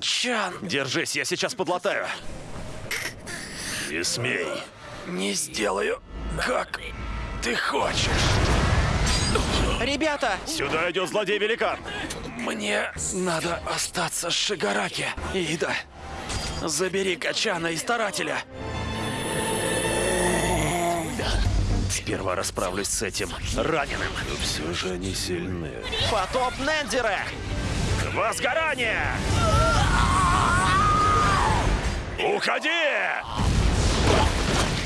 Чан, Держись, я сейчас подлатаю. Не смей. не сделаю, как ты хочешь. Ребята! Сюда идет злодей-великан. Мне надо остаться с Шигараки. Ида, забери Качана и Старателя. Сперва расправлюсь с этим раненым. Но все же они сильны. Потоп Нендера! Возгорание! Уходи!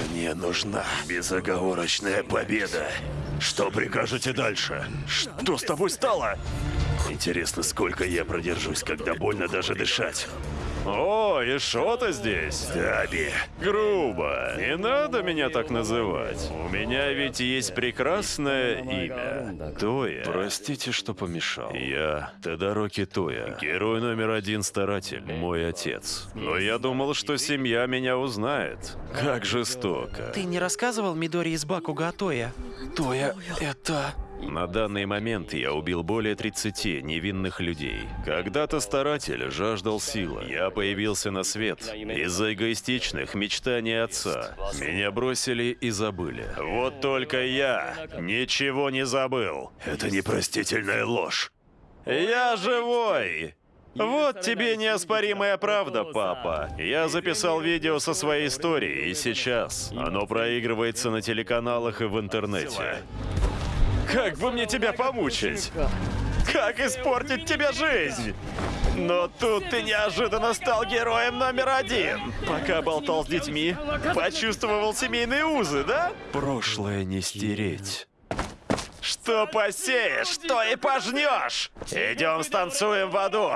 Мне нужна безоговорочная победа. Что прикажете дальше? Что с тобой стало? Интересно, сколько я продержусь, когда больно даже дышать. О, и что-то здесь. Таби. Грубо. Не надо меня так называть. У меня ведь есть прекрасное имя. Тоя. Простите, что помешал. Я Тодароки Тоя, герой номер один старатель, мой отец. Но я думал, что семья меня узнает. Как жестоко. Ты не рассказывал Мидори из Бакуга о Тоя? Тоя, это... На данный момент я убил более 30 невинных людей. Когда-то старатель жаждал силы. Я появился на свет из-за эгоистичных мечтаний отца. Меня бросили и забыли. Вот только я ничего не забыл. Это непростительная ложь. Я живой! Вот тебе неоспоримая правда, папа. Я записал видео со своей историей, и сейчас оно проигрывается на телеканалах и в интернете. Как бы мне тебя помучить? Как испортить тебе жизнь? Но тут ты неожиданно стал героем номер один. Пока болтал с детьми, почувствовал семейные узы, да? Прошлое не стереть. Что посеешь, то и пожнешь. Идем станцуем в аду.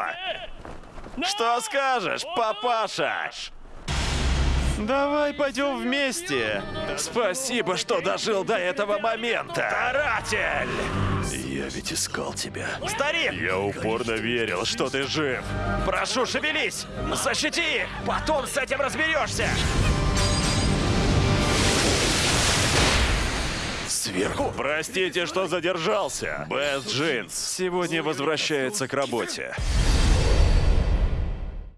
Что скажешь, папаша? Давай пойдем вместе. Спасибо, что дожил до этого момента. Таратель! Я ведь искал тебя. Старик! Я упорно верил, что ты жив. Прошу, шевелись! Защити их! Потом с этим разберешься! Сверху? Простите, что задержался. Бэс Джинс сегодня возвращается к работе.